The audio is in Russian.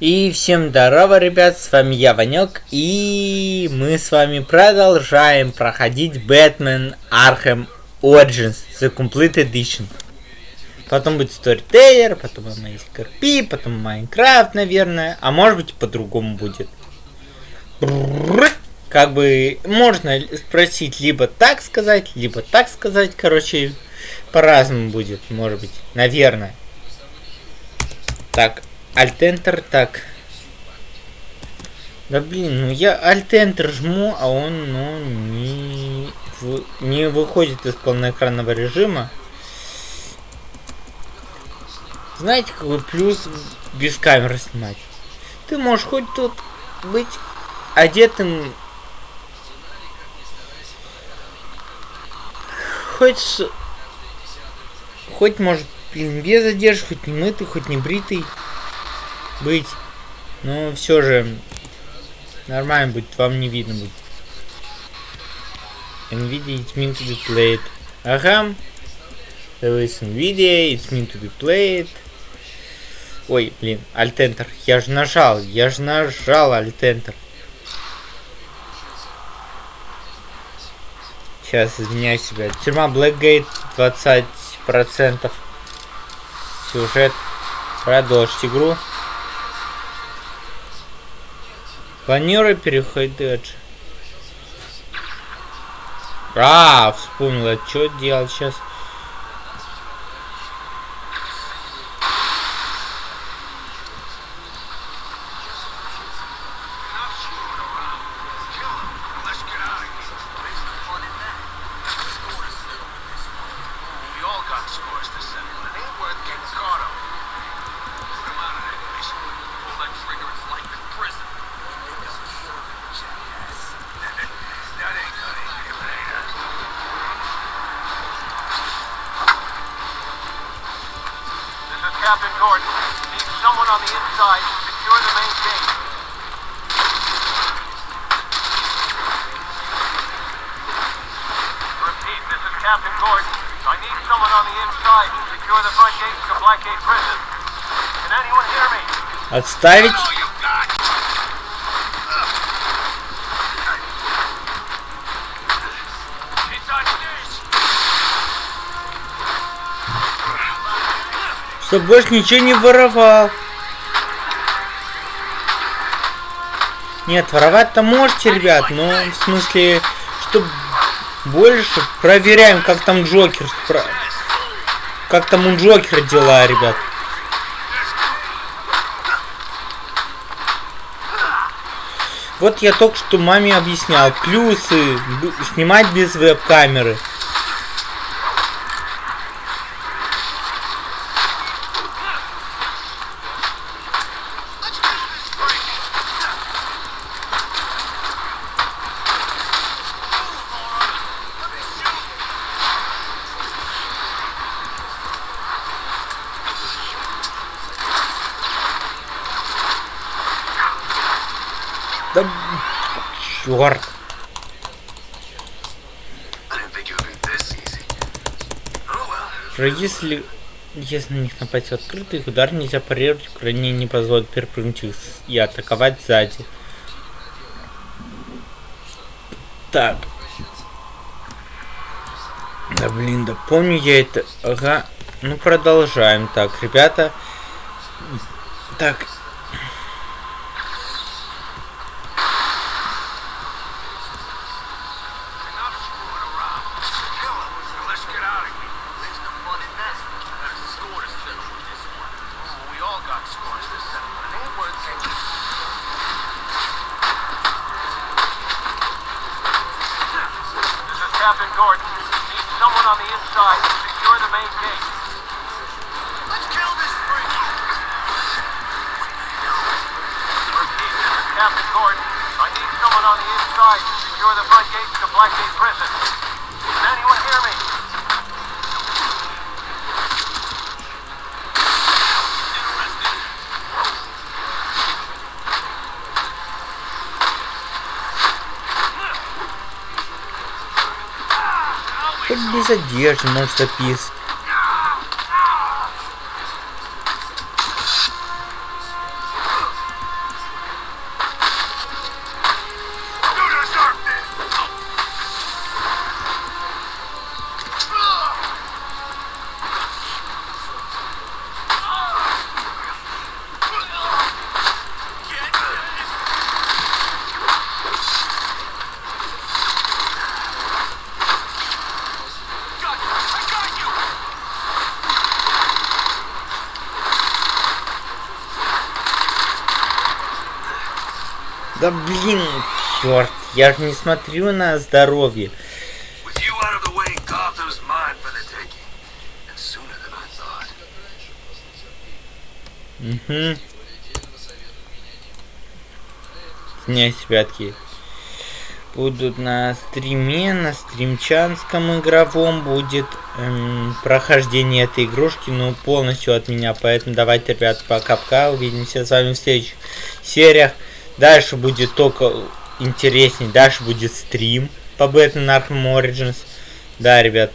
И всем здорово, ребят, с вами я, Ванек, и мы с вами продолжаем проходить Бэтмен Arkham Origins The Complete Edition. Потом будет Storyteller, потом Amazing RP, потом Майнкрафт, наверное, а может быть по-другому будет. Как бы можно спросить либо так сказать, либо так сказать, короче, по-разному будет, может быть, наверное. Так, Alt-Enter, так. Да блин, ну я Alt-Enter жму, а он, ну, не, не выходит из полноэкранного режима. Знаете, какой плюс без камеры снимать? Ты можешь хоть тут быть одетым... Хоть... Хоть, может, без одежды, хоть не мытый, хоть не бритый быть. Но все же нормально будет, вам не видно будет. NVIDIA it's meant to be played. Ага. There is NVIDIA, it's meant to be played. Ой, блин, Alt-Enter. Я же нажал, я же нажал Alt-Enter. Сейчас изменяю себя. Тюрьма Blackgate 20%. Сюжет. Продолжить игру. Планирую переходить. А, вспомнила, что делать сейчас. Captain Gordon. Need someone on the inside to secure the main gate. Repeat, this is Captain Gordon. I need someone on the inside to secure the front gates to Blackgate Prison. Can anyone hear me? Отставить. Чтоб больше ничего не воровал. Нет, воровать-то можете, ребят, но в смысле, что больше проверяем, как там Джокер, как там у Джокера дела, ребят. Вот я только что маме объяснял плюсы снимать без веб-камеры. Да черт. Если если на них напасть в открытый, удар нельзя парировать, укротение не позволит перепрыгнуть их и атаковать сзади. Так. Да блин, да помню я это. Ага. Ну продолжаем. Так, ребята. Так, Captain Gordon. Need someone on the inside to secure the main gate. Let's kill this freak! Repeat, Captain Gordon. I need someone on the inside to secure the front gates to Blackgate Prison. Хоть без одежды, может запис. Да блин, черт, я же не смотрю на здоровье. Угу. Князь Пятки. Будут на стриме, на стримчанском игровом будет эм, прохождение этой игрушки, ну, полностью от меня. Поэтому давайте, ребят, пока-пока. Увидимся с вами в следующих сериях. Дальше будет только интересней. Дальше будет стрим по Batman Arkham Origins. Да, ребят,